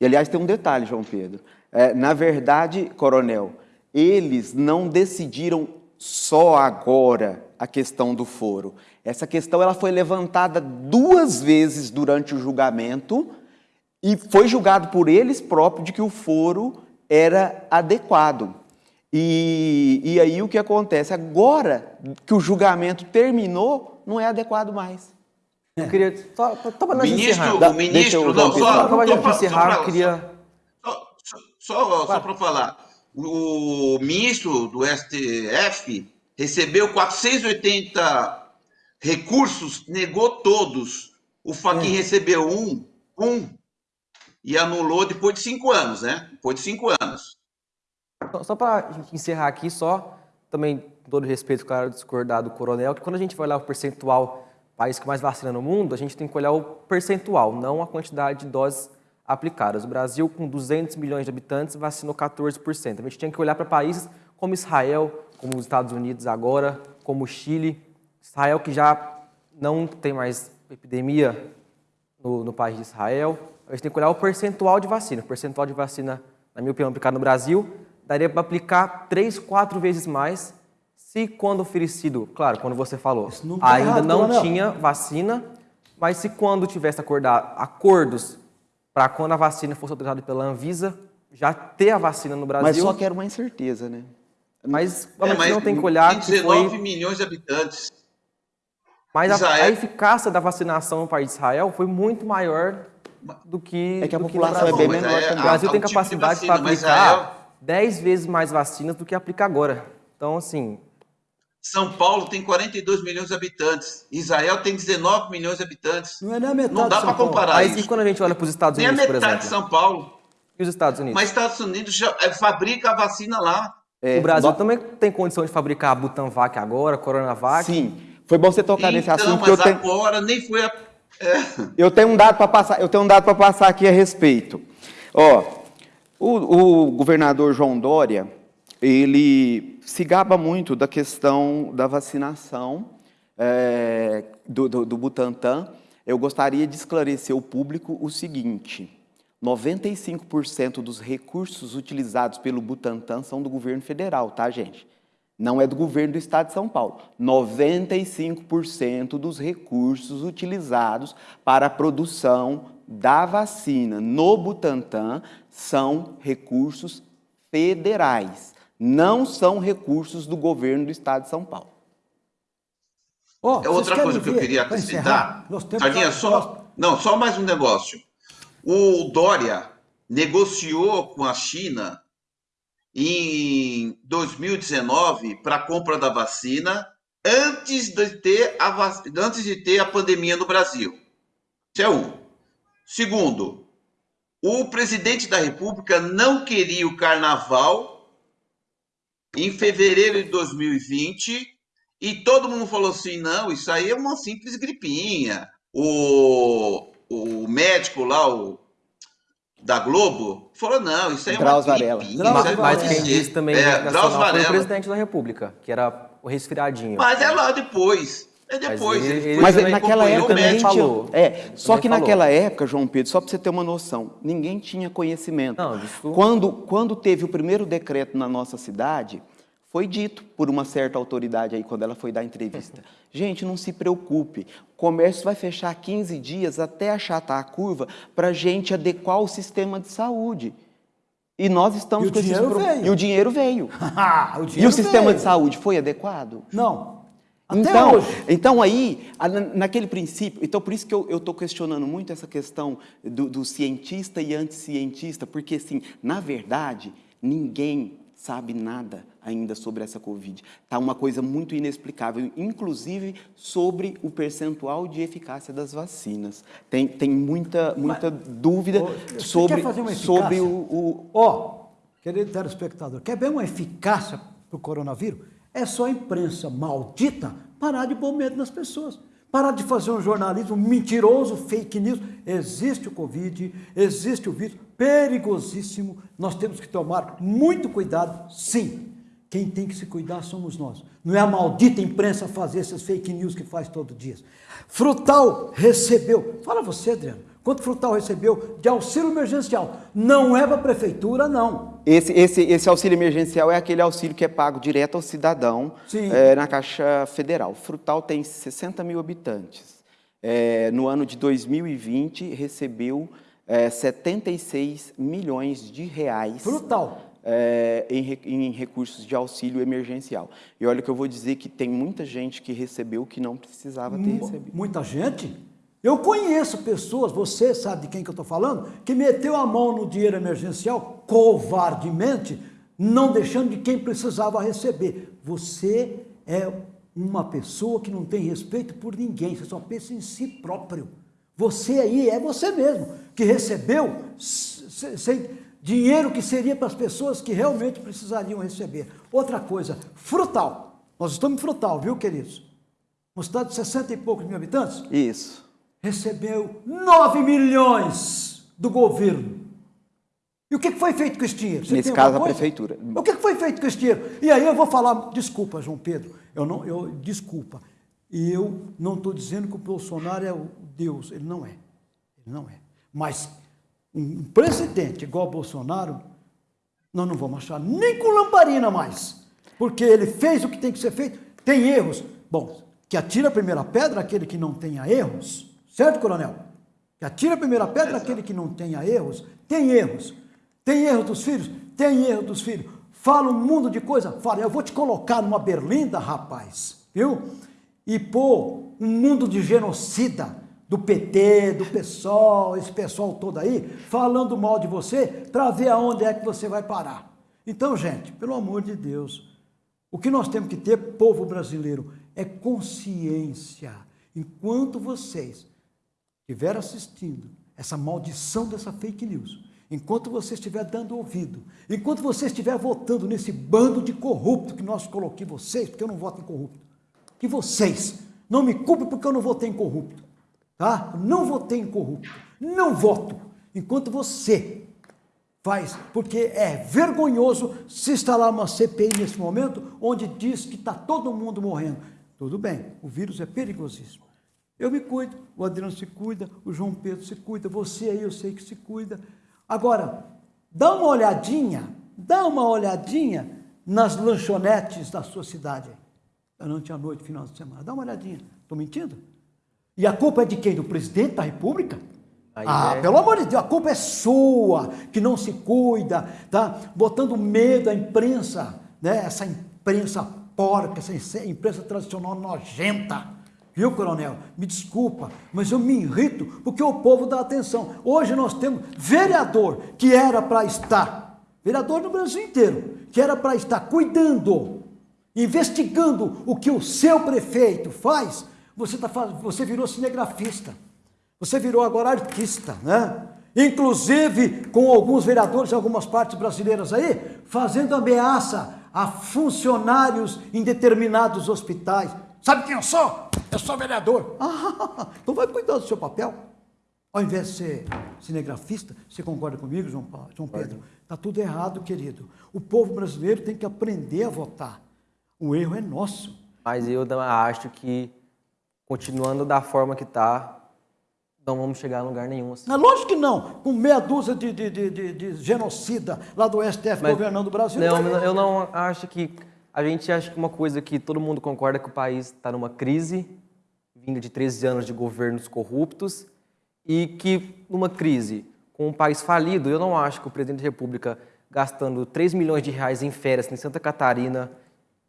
E, aliás, tem um detalhe, João Pedro. É, na verdade, coronel, eles não decidiram só agora a questão do foro. Essa questão ela foi levantada duas vezes durante o julgamento e foi julgado por eles próprios de que o foro era adequado. E, e aí o que acontece? Agora que o julgamento terminou, não é adequado mais. Eu queria. Só, só para nós ministro, encerrar. O ministro, não, só, para nós encerrar, eu queria. Só, só, só para falar. O ministro do STF recebeu 480 recursos, negou todos. O Faquin é. recebeu um, um, e anulou depois de cinco anos, né? Depois de cinco anos. Só para encerrar aqui, só também, com todo respeito, claro, discordar do coronel, que quando a gente vai olhar o percentual, país que mais vacina no mundo, a gente tem que olhar o percentual, não a quantidade de doses aplicadas. O Brasil, com 200 milhões de habitantes, vacinou 14%. A gente tem que olhar para países como Israel, como os Estados Unidos agora, como o Chile. Israel, que já não tem mais epidemia no, no país de Israel. A gente tem que olhar o percentual de vacina. O percentual de vacina, na minha opinião, aplicado no Brasil, daria para aplicar três, quatro vezes mais se quando oferecido, claro, quando você falou, não ainda errado, não, não tinha vacina, mas se quando tivesse acordado acordos para quando a vacina fosse autorizada pela Anvisa, já ter a vacina no Brasil. Mas só quero uma incerteza, né? Mas, é, mas não tem que olhar tem 19 foi... milhões de habitantes. Mas a, a, eficácia da vacinação no país de Israel foi muito maior do que É que a do população que é bem menor é, O Brasil tem capacidade tipo para aplicar 10 vezes mais vacinas do que aplica agora. Então, assim. São Paulo tem 42 milhões de habitantes. Israel tem 19 milhões de habitantes. Não é nem a metade Não dá para comparar Mas isso. e quando a gente olha para os Estados Unidos, Nem a metade de São Paulo. E os Estados Unidos? Mas Estados Unidos já é, fabrica a vacina lá. É, o Brasil do... também tem condição de fabricar a Butanvac agora, a Coronavac. Sim. Foi bom você tocar então, nesse assunto. Mas eu tenho... agora nem foi a... É. Eu tenho um dado para passar. Eu tenho um dado para passar aqui a respeito. Ó, o, o governador João Dória, ele se gaba muito da questão da vacinação é, do, do, do Butantan. Eu gostaria de esclarecer ao público o seguinte, 95% dos recursos utilizados pelo Butantan são do governo federal, tá, gente? Não é do governo do estado de São Paulo. 95% dos recursos utilizados para a produção da vacina no Butantan são recursos federais, não são recursos do governo do estado de São Paulo. Oh, é outra coisa que eu queria acrescentar. Sardinha, só, não, só mais um negócio. O Dória negociou com a China em 2019 para a compra da vacina antes de ter a vac... antes de ter a pandemia no Brasil. Isso é um. Segundo, o presidente da República não queria o carnaval em fevereiro de 2020 e todo mundo falou assim: não, isso aí é uma simples gripinha. O, o médico lá, o da Globo, falou, não, isso aí é Drauz uma Varela. Gripinha, mas, mas quem disse também é, foi o presidente da República, que era o resfriadinho. Mas é lá depois. É depois. Mas, ele, ele mas naquela época ninguém falou. É, só que falou. naquela época, João Pedro, só para você ter uma noção, ninguém tinha conhecimento. Não, isso... quando, quando teve o primeiro decreto na nossa cidade, foi dito por uma certa autoridade aí, quando ela foi dar entrevista. Gente, não se preocupe, o comércio vai fechar 15 dias até achatar a curva para a gente adequar o sistema de saúde. E nós estamos e com esse problema. E o dinheiro veio. o dinheiro e o sistema veio. de saúde foi adequado? Não. Até então, hoje. então aí, naquele princípio, então por isso que eu estou questionando muito essa questão do, do cientista e anticientista, porque assim, na verdade, ninguém sabe nada ainda sobre essa Covid. Está uma coisa muito inexplicável, inclusive sobre o percentual de eficácia das vacinas. Tem, tem muita, muita Mas, dúvida sobre, sobre o... Ó, oh, querido telespectador, quer ver uma eficácia para o coronavírus? É só a imprensa maldita parar de pôr medo nas pessoas. Parar de fazer um jornalismo mentiroso, fake news. Existe o Covid, existe o vírus, perigosíssimo. Nós temos que tomar muito cuidado, sim. Quem tem que se cuidar somos nós. Não é a maldita imprensa fazer essas fake news que faz todo dia. Frutal recebeu, fala você, Adriano, quanto Frutal recebeu de auxílio emergencial? Não é para a prefeitura, não. Esse, esse, esse auxílio emergencial é aquele auxílio que é pago direto ao cidadão é, na Caixa Federal. Frutal tem 60 mil habitantes. É, no ano de 2020, recebeu é, 76 milhões de reais. Frutal é, em, em, recursos de auxílio emergencial. E olha que eu vou dizer que tem muita gente que recebeu que não precisava ter recebido. Muita gente? Eu conheço pessoas, você sabe de quem que eu estou falando, que meteu a mão no dinheiro emergencial covardemente, não deixando de quem precisava receber. Você é uma pessoa que não tem respeito por ninguém, você só pensa em si próprio. Você aí é você mesmo, que recebeu sem dinheiro que seria para as pessoas que realmente precisariam receber. Outra coisa, frutal. Nós estamos em frutal, viu, queridos? Uma cidade de 60 e poucos mil habitantes? Isso. Recebeu 9 milhões do governo. E o que foi feito com esse dinheiro? Você Nesse caso, a prefeitura. O que foi feito com esse dinheiro? E aí eu vou falar, desculpa, João Pedro, eu não, eu, desculpa. E eu não estou dizendo que o Bolsonaro é o Deus, ele não é. Ele não é. Mas um presidente igual Bolsonaro, nós não vamos achar nem com lamparina mais. Porque ele fez o que tem que ser feito, tem erros. Bom, que atira a primeira pedra aquele que não tenha erros, certo, coronel? Que atira a primeira pedra aquele que não tenha erros, tem erros. Tem erro dos filhos? Tem erro dos filhos. Fala um mundo de coisa? Fala, eu vou te colocar numa berlinda, rapaz, viu? E pôr um mundo de genocida do PT, do PSOL, esse pessoal todo aí, falando mal de você, para ver aonde é que você vai parar. Então, gente, pelo amor de Deus, o que nós temos que ter, povo brasileiro, é consciência. Enquanto vocês estiverem assistindo essa maldição dessa fake news, enquanto você estiver dando ouvido, enquanto você estiver votando nesse bando de corrupto que nós coloquemos vocês, porque eu não voto em corrupto, que vocês não me culpem porque eu não votei em corrupto. Tá? Não votei em corrupto. Não voto. Enquanto você Faz, porque é vergonhoso se instalar uma CPI nesse momento onde diz que está todo mundo morrendo. Tudo bem, o vírus é perigosíssimo. Eu me cuido, o Adriano se cuida, o João Pedro se cuida, você aí eu sei que se cuida. Agora, dá uma olhadinha, dá uma olhadinha nas lanchonetes da sua cidade. Durante a noite, final de semana. Dá uma olhadinha. Estou mentindo? E a culpa é de quem? Do presidente da República? Aí ah, é... pelo amor de Deus, a culpa é sua, que não se cuida, tá? Botando medo à imprensa, né? Essa imprensa porca, essa imprensa tradicional nojenta. Viu, coronel? Me desculpa, mas eu me irrito porque o povo dá atenção. Hoje nós temos vereador que era para estar, vereador no Brasil inteiro, que era para estar cuidando, investigando o que o seu prefeito faz. Você, tá, você virou cinegrafista, você virou agora artista, né? Inclusive com alguns vereadores em algumas partes brasileiras aí, fazendo ameaça a funcionários em determinados hospitais. Sabe quem eu sou? Eu sou vereador. Ah, então vai cuidar do seu papel. Ao invés de ser cinegrafista, você concorda comigo, João, Paulo, João Pedro? Está tudo errado, querido. O povo brasileiro tem que aprender a votar. O erro é nosso. Mas eu acho que, continuando da forma que está, não vamos chegar a lugar nenhum. Assim. Não, lógico que não. Com meia dúzia de, de, de, de genocida lá do STF Mas, governando o Brasil. Não, não eu não acho que. A gente acha que uma coisa que todo mundo concorda é que o país está numa crise, vinda de 13 anos de governos corruptos, e que numa crise com um país falido, eu não acho que o presidente da República gastando 3 milhões de reais em férias em Santa Catarina,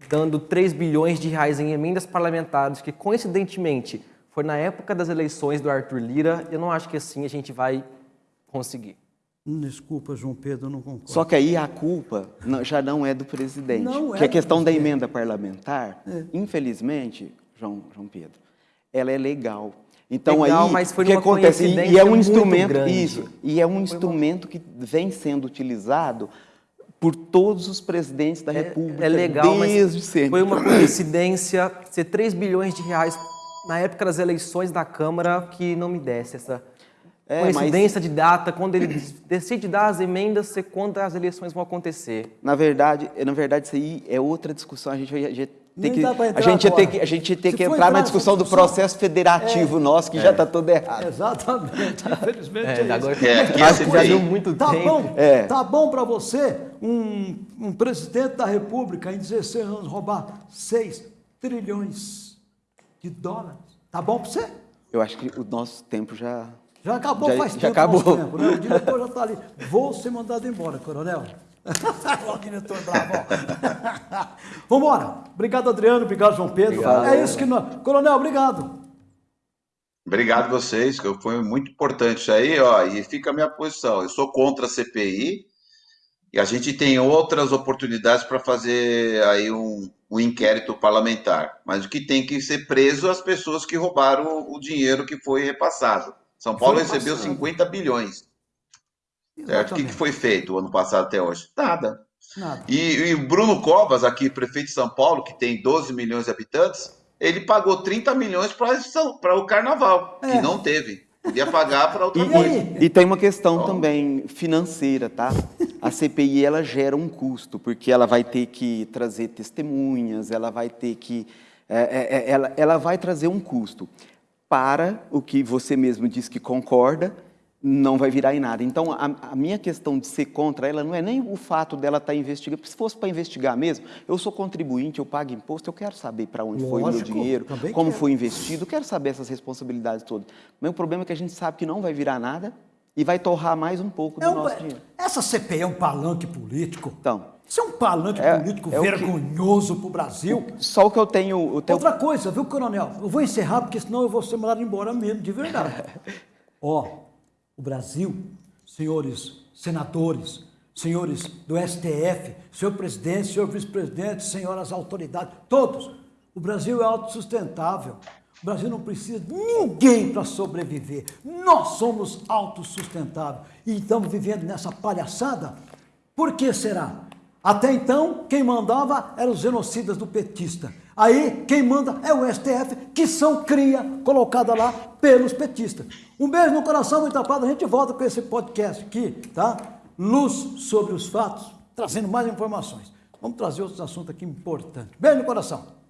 dando 3 bilhões de reais em emendas parlamentares, que coincidentemente foi na época das eleições do Arthur Lira, eu não acho que assim a gente vai conseguir. Desculpa, João Pedro, eu não concordo. Só que aí a culpa já não é do presidente. Não é que a questão da emenda parlamentar, é. infelizmente, João, João Pedro, ela é legal. Então legal, aí, mas foi o que acontece? E é um instrumento, grande. isso, e é um foi instrumento que vem sendo utilizado por todos os presidentes da é, República. É legal, desde mas sempre. foi uma coincidência ser 3 bilhões de reais na época das eleições da Câmara que não me desse essa é, coincidência mas... de data, quando ele decide dar as emendas, ser quando as eleições vão acontecer. Na verdade, na verdade isso aí é outra discussão, a gente vai tem que, a gente tem que a gente tem que entrar na discussão, do processo federativo é, nosso que é, já está todo errado. Exatamente, infelizmente. É, é agora é, já deu muito tá tempo. Bom, é. Tá bom para você um, um presidente da República em 16 anos roubar 6 trilhões de dólares. Tá bom para você? Eu acho que o nosso tempo já. Já acabou já, faz já tempo. acabou. Tempo, né? O diretor já está ali. Vou ser mandado embora, coronel. o diretor bravo. Vamos embora. Obrigado, Adriano. Obrigado, João Pedro. Obrigado. É isso que nós. Coronel, obrigado. Obrigado a vocês, que foi muito importante isso aí, ó, e fica a minha posição. Eu sou contra a CPI e a gente tem outras oportunidades para fazer aí um, o inquérito parlamentar, mas o que tem que ser preso as pessoas que roubaram o dinheiro que foi repassado. São Paulo recebeu 50 bilhões. Certo? O que, que foi feito o ano passado até hoje? Nada. Nada. E, o Bruno Covas, aqui, prefeito de São Paulo, que tem 12 milhões de habitantes, ele pagou 30 milhões para o carnaval, é. que não teve. Podia pagar para outra e, coisa. E, e, tem uma questão também financeira, tá? A CPI ela gera um custo, porque ela vai ter que trazer testemunhas, ela vai ter que. É, é, é ela, ela vai trazer um custo para o que você mesmo diz que concorda, não vai virar em nada. Então, a, a, minha questão de ser contra ela não é nem o fato dela estar tá investigando, porque se fosse para investigar mesmo, eu sou contribuinte, eu pago imposto, eu quero saber para onde Lógico, foi o meu dinheiro, como quero. foi investido, quero saber essas responsabilidades todas. Mas o problema é que a gente sabe que não vai virar nada e vai torrar mais um pouco do é um, nosso dinheiro. Essa CPI é um palanque político? Então. Isso é um palanque é, político é vergonhoso para o Brasil. Só o que eu tenho, tenho... Outra coisa, viu, coronel? Eu vou encerrar, porque senão eu vou ser mandado embora mesmo, de verdade. Ó, o Brasil, senhores senadores, senhores do STF, senhor presidente, senhor vice-presidente, senhoras autoridades, todos. O Brasil é autossustentável. O Brasil não precisa de ninguém para sobreviver. Nós somos autossustentáveis e estamos vivendo nessa palhaçada. Por que será? Até então, quem mandava eram os genocidas do petista. Aí, quem manda é o STF, que são cria colocada lá pelos petistas. Um beijo no coração, muita paz. A gente volta com esse podcast aqui, tá? luz sobre os fatos, trazendo mais informações. Vamos trazer outros assuntos aqui importantes. Beijo no coração.